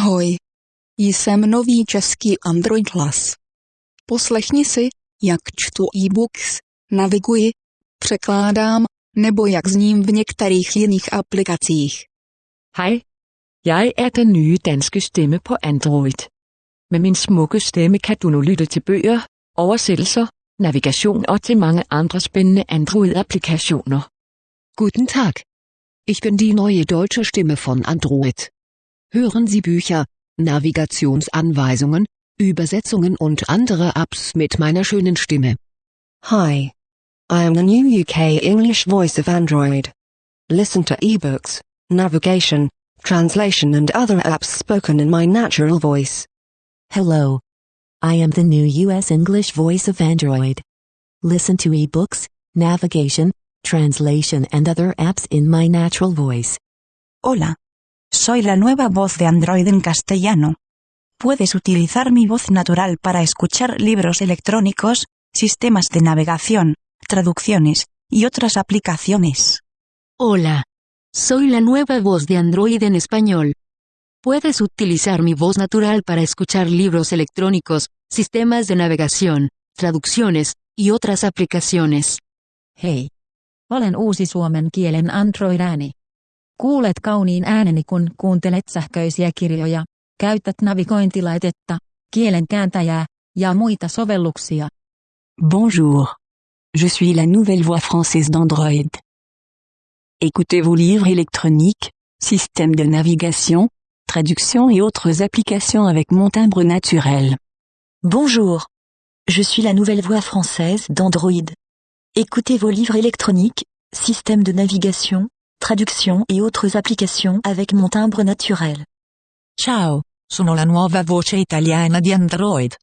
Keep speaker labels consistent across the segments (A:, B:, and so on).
A: Ahoj. Jsem nový český Android hlas. Poslechni si, jak čtu e-books, naviguji, překládám, nebo jak zním v některých jiných aplikacích.
B: Hej. Jeg er den nye danske stemme på Android. Med min smukke stemme kan du nu lytte til bøger, oversættelser, navigation og til mange andre spændende Android-applikationer.
C: Guten Tag. Ich bin die neue deutsche Stimme von Android. Hören Sie Bücher, Navigationsanweisungen, Übersetzungen und andere Apps mit meiner schönen Stimme.
D: Hi. I am the new UK English voice of Android. Listen to ebooks, navigation, translation and other apps spoken in my natural voice.
E: Hello. I am the new US English voice of Android. Listen to ebooks, navigation, translation and other apps in my natural voice.
F: Hola. Soy la nueva voz de Android en castellano. Puedes utilizar mi voz natural para escuchar libros electrónicos, sistemas de navegación, traducciones, y otras aplicaciones.
G: Hola. Soy la nueva voz de Android en español. Puedes utilizar mi voz natural para escuchar libros electrónicos, sistemas de navegación, traducciones, y otras aplicaciones.
H: Hei. Olen uusi suomen kielen Android-ääni. Kuulet kauniin ääneni kun kuuntelet sähköisiä kirjoja, käytät navigointilaitetta, kielen kääntäjää ja muita sovelluksia.
I: Bonjour. Je suis la nouvelle voix française d'Android. Écoutez vos livres électroniques, systèmes de navigation, traduction et autres applications avec mon timbre naturel.
J: Bonjour. Je suis la nouvelle voix française d'Android. Écoutez vos livres électroniques, systèmes de navigation, traduction et autres applications avec mon timbre naturel.
K: Ciao, sono la nuova voce italiana di Android.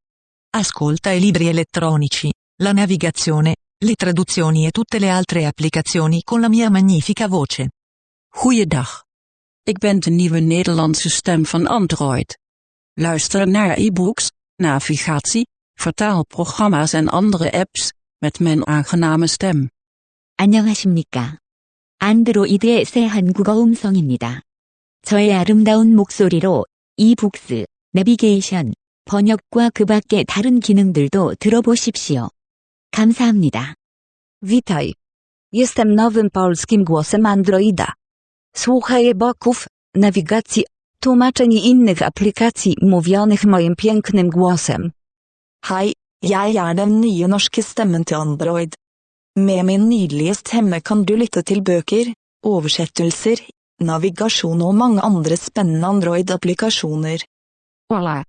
K: Ascolta i libri elettronici, la navigazione, le traduzioni e tutte le altre applicazioni con la mia magnifica voce.
L: Goeiedag. Ik ben de nieuwe Nederlandse stem van Android. Luister naar e-books, navigatie, vertaalprogramma's en andere apps met mijn aangename stem.
M: 안녕하십니까. 안드로이드의 새 한국어 음성입니다. 저의 아름다운 목소리로 이북스, 내비게이션, 번역과 그 밖의 다른 기능들도 들어보십시오. 감사합니다.
N: Witaj. Jestem nowym polskim głosem Androida. Słuchaj e-booków, nawigacji, tłumaczeń i innych aplikacji mówionych moim pięknym głosem.
O: Hei, jeg er den nye norske stemmen til Android. Med min nydelige stemme kan du lytte til bøker, oversettelser, navigasjon og mange andre spennende Android-applikasjoner.
P: Olá.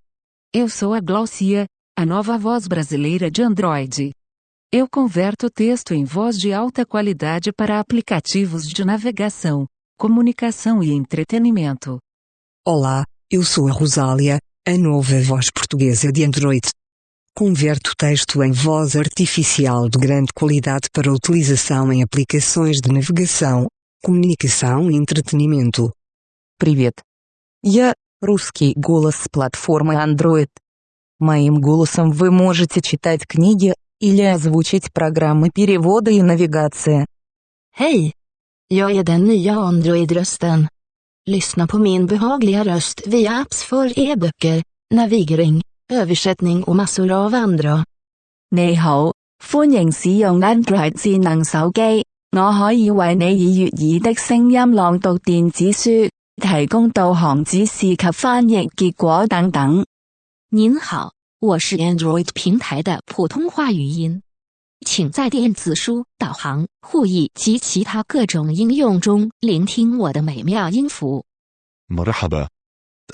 P: Eu sou a Glaucia, a nova voz brasileira de Android. Eu converto texto em voz de alta qualidade para aplicativos de navegação, comunicação e entretenimento.
Q: Olá, eu sou a Rosália, a nova voz portuguesa de Android. Converto texto em voz artificial de grande qualidade para utilização em aplicações de navegação, коммуникаção и entretenimento.
R: Привет. Я русский голос с платформы Android. Моим голосом вы можете читать книги или озвучить программы перевода и навигации.
S: Hej! Jag är den nya Android-rösten. Lyssna på min behagliga röst via apps för e-böcker, navigering, översättning och massor av andra.
T: 你好，欢迎使用 Android 智能手机。我可以为你以悦耳的声音朗读电子书，提供导航指示及翻译结果等等。
U: 您好，我是 Android 平台的普通话语音，请在电子书、导航、互译及其他各种应用中聆听我的美妙音符。
V: مرحبا.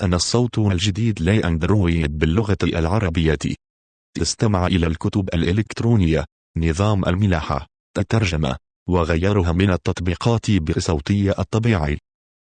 V: أنا الصوت الجديد لأندرويد باللغة العربية. استمع إلى الكتب الإلكترونية، نظام الملاحة، الترجمة، وغيرها من التطبيقات بصوتي الطبيعي.